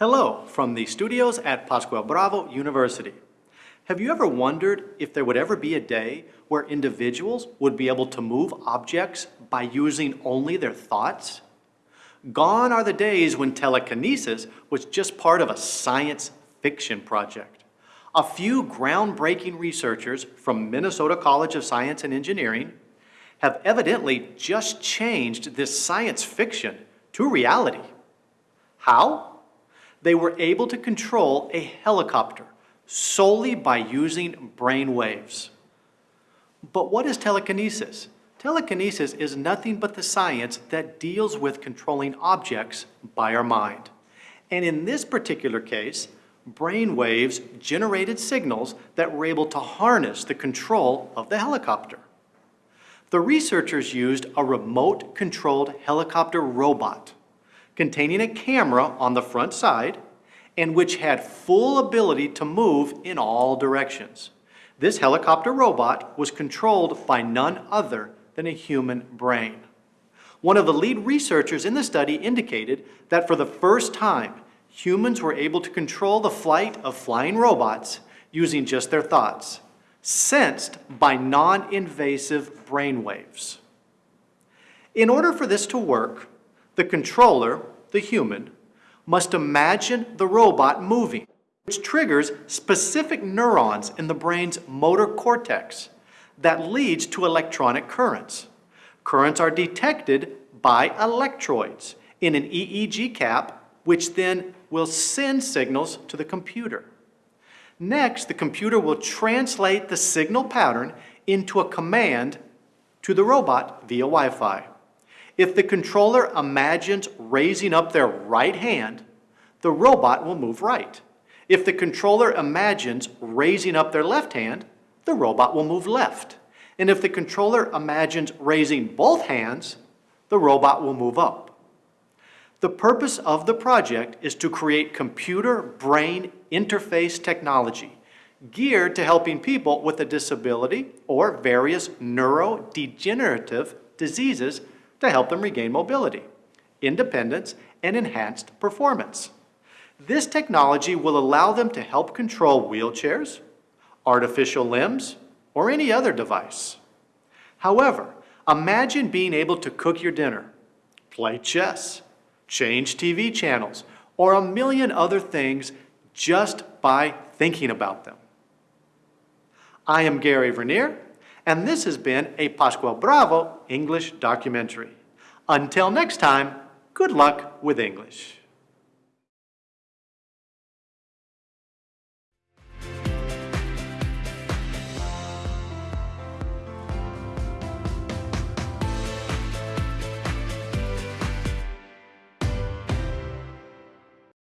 Hello from the studios at Pascual Bravo University. Have you ever wondered if there would ever be a day where individuals would be able to move objects by using only their thoughts? Gone are the days when telekinesis was just part of a science fiction project. A few groundbreaking researchers from Minnesota College of Science and Engineering have evidently just changed this science fiction to reality. How? They were able to control a helicopter solely by using brain waves. But what is telekinesis? Telekinesis is nothing but the science that deals with controlling objects by our mind. And in this particular case, brain waves generated signals that were able to harness the control of the helicopter. The researchers used a remote-controlled helicopter robot containing a camera on the front side and which had full ability to move in all directions. This helicopter robot was controlled by none other than a human brain. One of the lead researchers in the study indicated that for the first time, humans were able to control the flight of flying robots using just their thoughts, sensed by non-invasive brain waves. In order for this to work, the controller, the human, must imagine the robot moving, which triggers specific neurons in the brain's motor cortex that leads to electronic currents. Currents are detected by electrodes in an EEG cap, which then will send signals to the computer. Next, the computer will translate the signal pattern into a command to the robot via Wi-Fi. If the controller imagines raising up their right hand, the robot will move right. If the controller imagines raising up their left hand, the robot will move left. And if the controller imagines raising both hands, the robot will move up. The purpose of the project is to create computer-brain interface technology geared to helping people with a disability or various neurodegenerative diseases to help them regain mobility, independence, and enhanced performance. This technology will allow them to help control wheelchairs, artificial limbs, or any other device. However, imagine being able to cook your dinner, play chess, change TV channels, or a million other things just by thinking about them. I am Gary Vernier, and this has been a Pascual Bravo English documentary. Until next time, good luck with English.